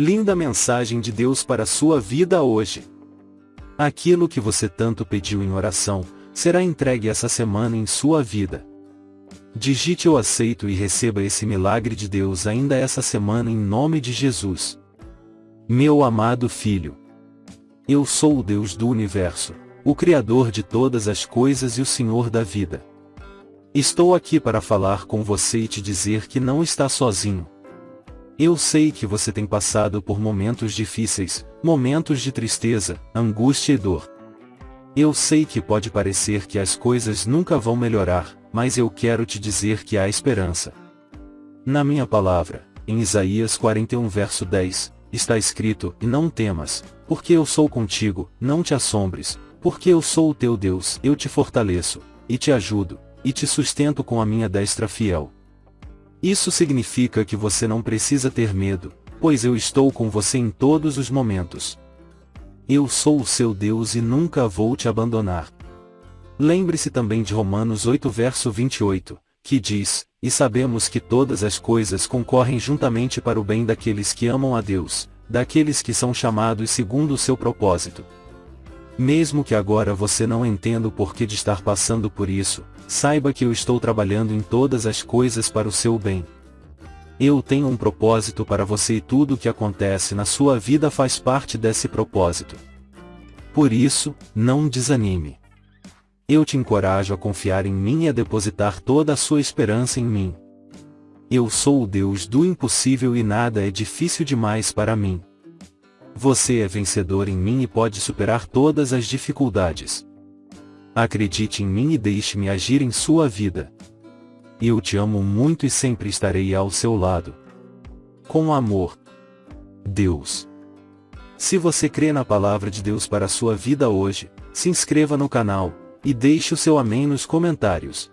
Linda mensagem de Deus para sua vida hoje. Aquilo que você tanto pediu em oração, será entregue essa semana em sua vida. Digite eu aceito e receba esse milagre de Deus ainda essa semana em nome de Jesus. Meu amado filho. Eu sou o Deus do universo, o Criador de todas as coisas e o Senhor da vida. Estou aqui para falar com você e te dizer que não está sozinho. Eu sei que você tem passado por momentos difíceis, momentos de tristeza, angústia e dor. Eu sei que pode parecer que as coisas nunca vão melhorar, mas eu quero te dizer que há esperança. Na minha palavra, em Isaías 41 verso 10, está escrito, e não temas, porque eu sou contigo, não te assombres, porque eu sou o teu Deus, eu te fortaleço, e te ajudo, e te sustento com a minha destra fiel. Isso significa que você não precisa ter medo, pois eu estou com você em todos os momentos. Eu sou o seu Deus e nunca vou te abandonar. Lembre-se também de Romanos 8 verso 28, que diz, E sabemos que todas as coisas concorrem juntamente para o bem daqueles que amam a Deus, daqueles que são chamados segundo o seu propósito. Mesmo que agora você não entenda o porquê de estar passando por isso, saiba que eu estou trabalhando em todas as coisas para o seu bem. Eu tenho um propósito para você e tudo o que acontece na sua vida faz parte desse propósito. Por isso, não desanime. Eu te encorajo a confiar em mim e a depositar toda a sua esperança em mim. Eu sou o Deus do impossível e nada é difícil demais para mim. Você é vencedor em mim e pode superar todas as dificuldades. Acredite em mim e deixe-me agir em sua vida. Eu te amo muito e sempre estarei ao seu lado. Com amor. Deus. Se você crê na palavra de Deus para a sua vida hoje, se inscreva no canal, e deixe o seu amém nos comentários.